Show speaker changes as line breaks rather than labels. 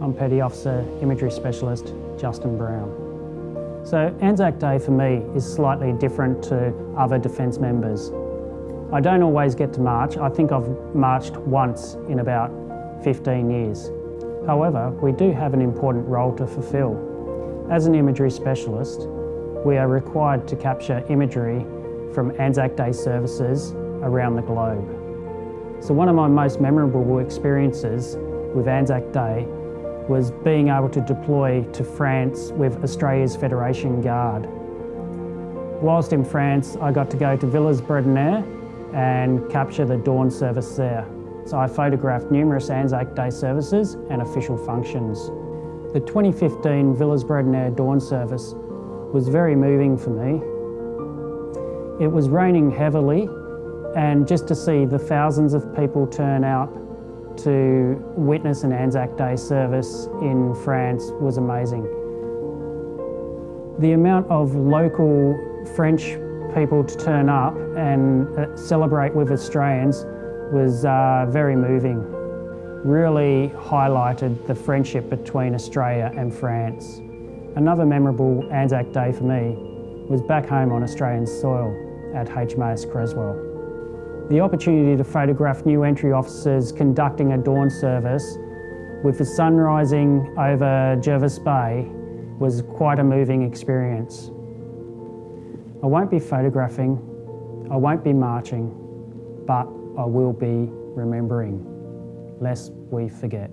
I'm Petty Officer Imagery Specialist Justin Brown. So Anzac Day for me is slightly different to other Defence members. I don't always get to march. I think I've marched once in about 15 years. However, we do have an important role to fulfil. As an imagery specialist, we are required to capture imagery from Anzac Day services around the globe. So one of my most memorable experiences with Anzac Day was being able to deploy to France with Australia's Federation Guard. Whilst in France, I got to go to Villers-Bretonneux and capture the dawn service there. So I photographed numerous Anzac Day services and official functions. The 2015 Villers-Bretonneux dawn service was very moving for me. It was raining heavily and just to see the thousands of people turn out to witness an Anzac Day service in France was amazing. The amount of local French people to turn up and uh, celebrate with Australians was uh, very moving. Really highlighted the friendship between Australia and France. Another memorable Anzac Day for me was back home on Australian soil at HMAS Creswell. The opportunity to photograph new entry officers conducting a dawn service with the sun rising over Jervis Bay was quite a moving experience. I won't be photographing, I won't be marching, but I will be remembering, lest we forget.